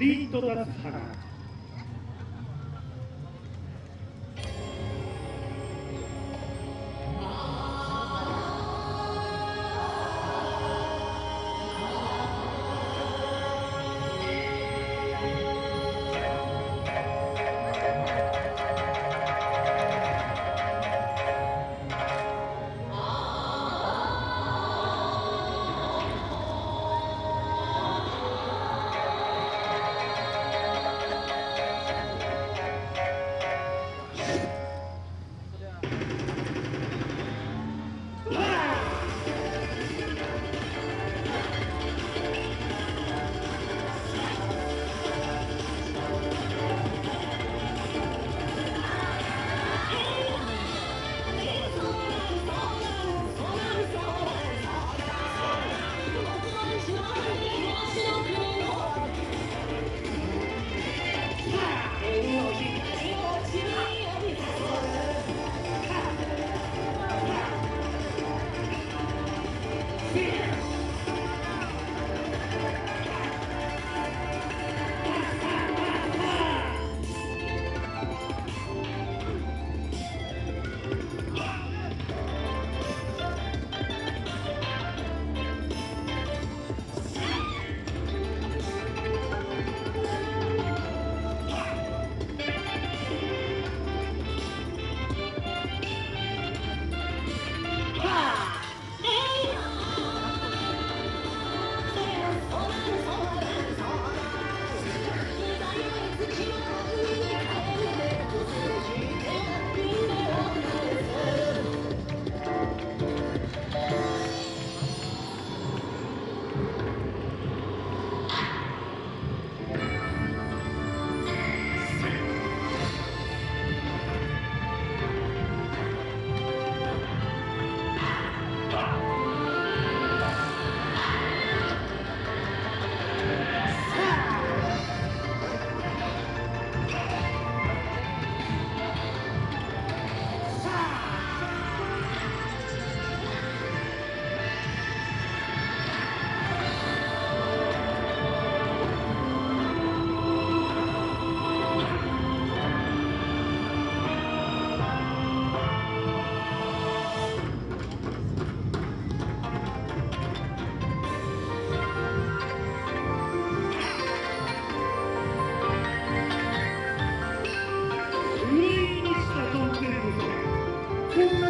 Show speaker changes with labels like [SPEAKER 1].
[SPEAKER 1] ピント立つ花。Thank you.